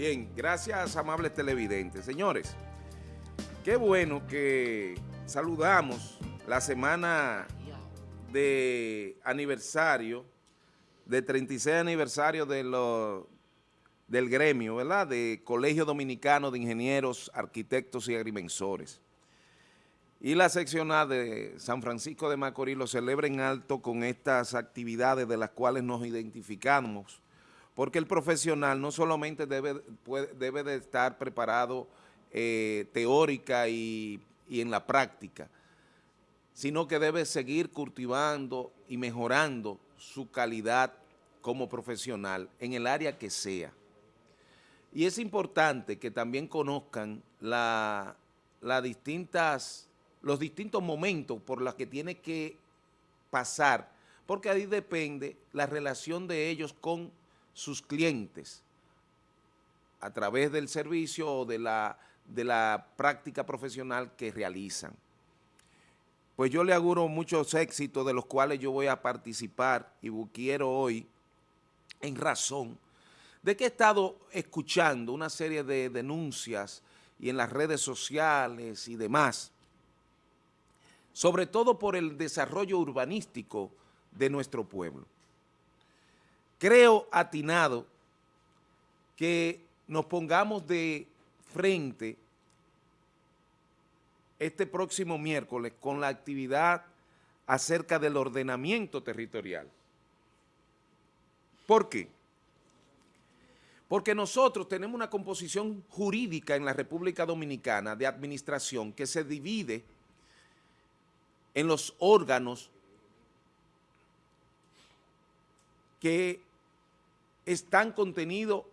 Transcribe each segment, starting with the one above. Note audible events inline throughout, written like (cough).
Bien, gracias amables televidentes. Señores, qué bueno que saludamos la semana de aniversario, de 36 aniversario de del gremio, ¿verdad? De Colegio Dominicano de Ingenieros, Arquitectos y Agrimensores. Y la seccional de San Francisco de Macorís lo celebra en alto con estas actividades de las cuales nos identificamos porque el profesional no solamente debe, debe de estar preparado eh, teórica y, en la práctica, sino que debe seguir cultivando y mejorando su calidad como profesional en el área que sea. Y es importante que también conozcan la, distintas, los distintos momentos por los que tiene que pasar, porque ahí depende la relación de ellos con sus clientes a través del servicio o de la, de la práctica profesional que realizan. Pues yo le auguro muchos éxitos de los cuales yo voy a participar y quiero hoy en razón de que he estado escuchando una serie de denuncias y en las redes sociales y demás, sobre todo por el desarrollo urbanístico de nuestro pueblo creo atinado que nos pongamos de frente este próximo miércoles con la actividad acerca del ordenamiento territorial. ¿Por qué? Porque nosotros tenemos una composición jurídica en la República Dominicana de administración que se divide en los órganos que están contenidos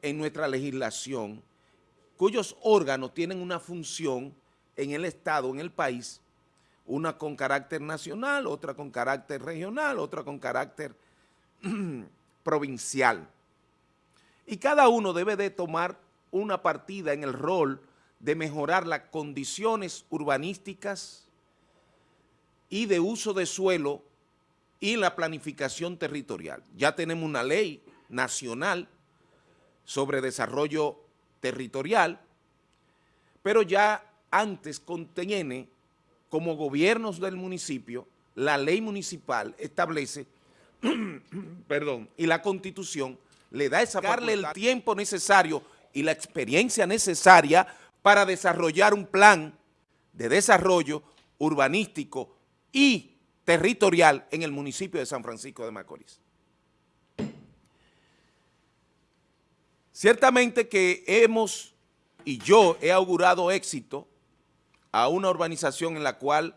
en nuestra legislación, cuyos órganos tienen una función en el Estado, en el país, una con carácter nacional, otra con carácter regional, otra con carácter (clears throat) provincial. Y cada uno debe de tomar una partida en el rol de mejorar las condiciones urbanísticas y de uso de suelo y la planificación territorial. Ya tenemos una ley nacional sobre desarrollo territorial, pero ya antes contiene como gobiernos del municipio, la ley municipal establece, (clears throat) perdón, y la constitución le da esa darle el tiempo necesario y la experiencia necesaria para desarrollar un plan de desarrollo urbanístico y territorial en el municipio de San Francisco de Macorís. Ciertamente que hemos, y yo he augurado éxito a una urbanización en la cual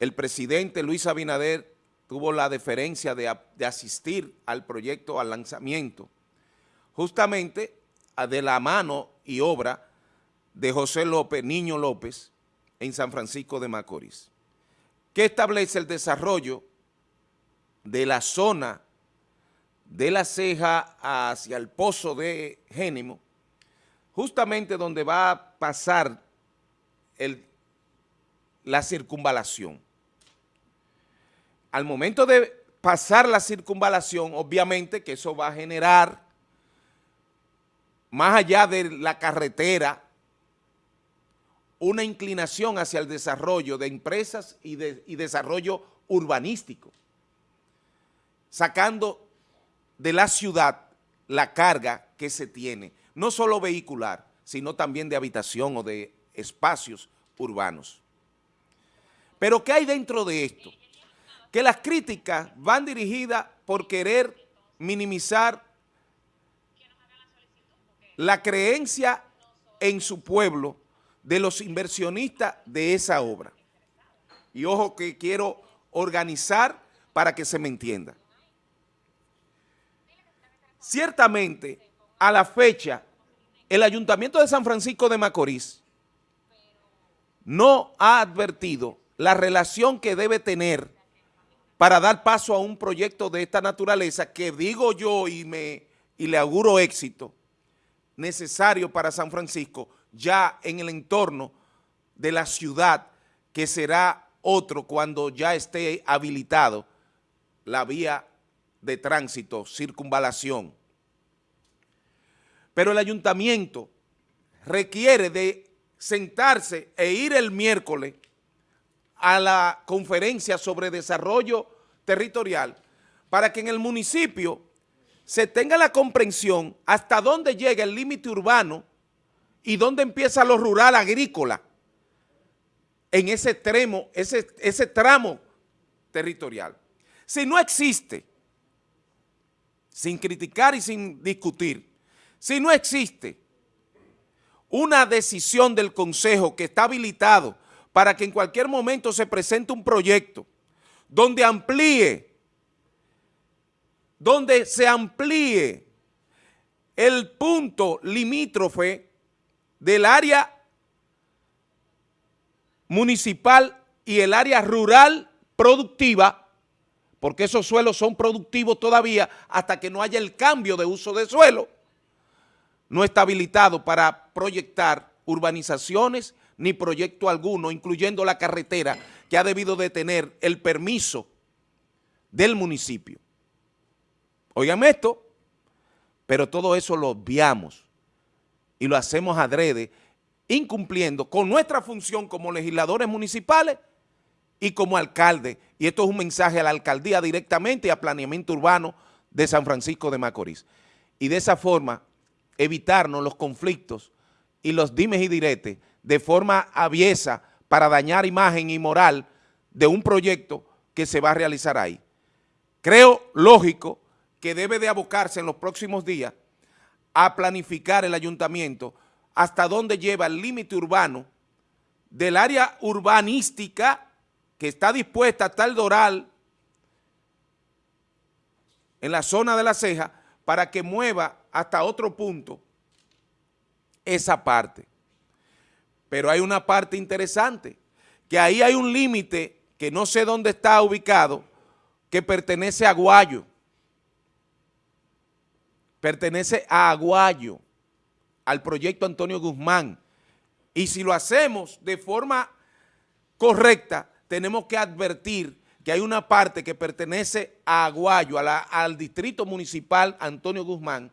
el presidente Luis Abinader tuvo la deferencia de, de asistir al proyecto, al lanzamiento, justamente de la mano y obra de José López, Niño López, en San Francisco de Macorís que establece el desarrollo de la zona de la ceja hacia el pozo de Génimo, justamente donde va a pasar la circunvalación. Al momento de pasar la circunvalación, obviamente que eso va a generar, más allá de la carretera, una inclinación hacia el desarrollo de empresas y, de, desarrollo urbanístico, sacando de la ciudad la carga que se tiene, no solo vehicular, sino también de habitación o de espacios urbanos. Pero ¿qué hay dentro de esto? Que las críticas van dirigidas por querer minimizar la creencia en su pueblo de los inversionistas de esa obra. Y ojo que quiero organizar para que se me entienda. Ciertamente, a la fecha, el Ayuntamiento de San Francisco de Macorís no ha advertido la relación que debe tener para dar paso a un proyecto de esta naturaleza que digo yo y, me, y le auguro éxito, necesario para San Francisco, ya en el entorno de la ciudad, que será otro cuando ya esté habilitado la vía de tránsito, circunvalación. Pero el ayuntamiento requiere de sentarse e ir el miércoles a la conferencia sobre desarrollo territorial para que en el municipio se tenga la comprensión hasta dónde llega el límite urbano y dónde empieza lo rural agrícola en ese extremo, ese, tramo territorial. Si no existe, sin criticar y sin discutir, si no existe una decisión del Consejo que está habilitado para que en cualquier momento se presente un proyecto donde amplíe, donde se amplíe el punto limítrofe del área municipal y el área rural productiva, porque esos suelos son productivos todavía hasta que no haya el cambio de uso de suelo, no está habilitado para proyectar urbanizaciones ni proyecto alguno, incluyendo la carretera que ha debido de tener el permiso del municipio. Oigan esto, pero todo eso lo obviamos y lo hacemos adrede, incumpliendo con nuestra función como legisladores municipales y como alcalde. Y esto es un mensaje a la alcaldía directamente y a planeamiento urbano de San Francisco de Macorís. Y de esa forma evitarnos los conflictos y los dimes y diretes de forma aviesa para dañar imagen y moral de un proyecto que se va a realizar ahí. Creo lógico que debe de abocarse en los próximos días a planificar el ayuntamiento hasta dónde lleva el límite urbano del área urbanística que está dispuesta hasta el Doral en la zona de la ceja para que mueva hasta otro punto esa parte. Pero hay una parte interesante, que ahí hay un límite que no sé dónde está ubicado, que pertenece a Aguayo. Pertenece a Aguayo, al proyecto Antonio Guzmán. Y si lo hacemos de forma correcta, tenemos que advertir que hay una parte que pertenece a Aguayo, al distrito municipal Antonio Guzmán,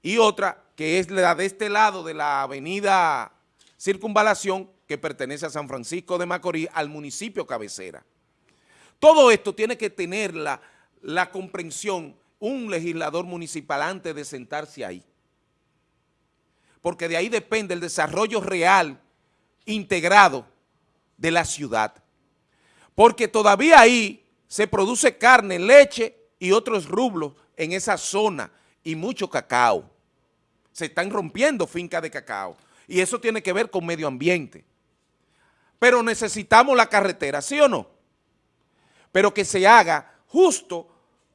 y otra que es la de este lado de la avenida Circunvalación, que pertenece a San Francisco de Macorís, al municipio cabecera. Todo esto tiene que tener la, la comprensión un legislador municipal antes de sentarse ahí. Porque de ahí depende el desarrollo real, integrado de la ciudad. Porque todavía ahí se produce carne, leche y otros rublos en esa zona y mucho cacao. Se están rompiendo fincas de cacao y eso tiene que ver con medio ambiente. Pero necesitamos la carretera, ¿sí o no? Pero que se haga justo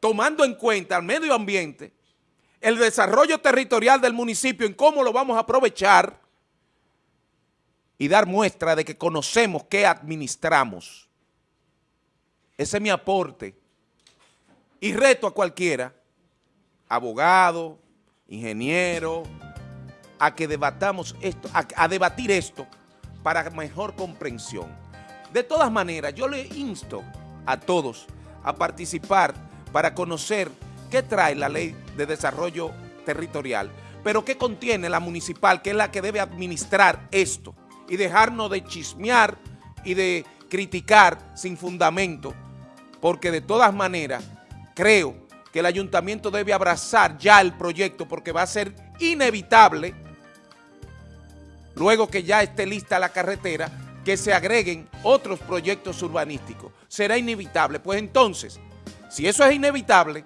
tomando en cuenta el medio ambiente, el desarrollo territorial del municipio, en cómo lo vamos a aprovechar y dar muestra de que conocemos qué administramos. Ese es mi aporte. Y reto a cualquiera, abogado, ingeniero, a que debatamos esto, a, debatir esto para mejor comprensión. De todas maneras, yo le insto a todos a participar para conocer qué trae la ley de desarrollo territorial, pero qué contiene la municipal, que es la que debe administrar esto, y dejarnos de chismear y de criticar sin fundamento, porque de todas maneras creo que el ayuntamiento debe abrazar ya el proyecto porque va a ser inevitable, luego que ya esté lista la carretera, que se agreguen otros proyectos urbanísticos. Será inevitable. Pues entonces, si eso es inevitable,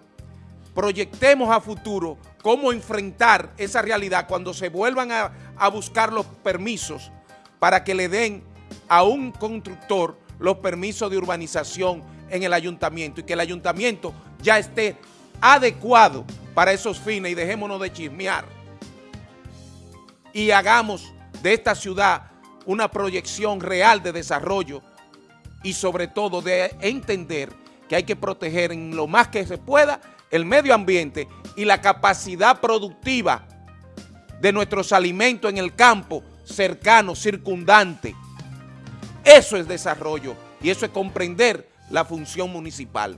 proyectemos a futuro cómo enfrentar esa realidad cuando se vuelvan a, buscar los permisos para que le den a un constructor los permisos de urbanización en el ayuntamiento y que el ayuntamiento ya esté adecuado para esos fines y dejémonos de chismear. Y hagamos de esta ciudad una proyección real de desarrollo y sobre todo de entender que hay que proteger en lo más que se pueda el medio ambiente y la capacidad productiva de nuestros alimentos en el campo cercano, circundante. Eso es desarrollo y eso es comprender la función municipal.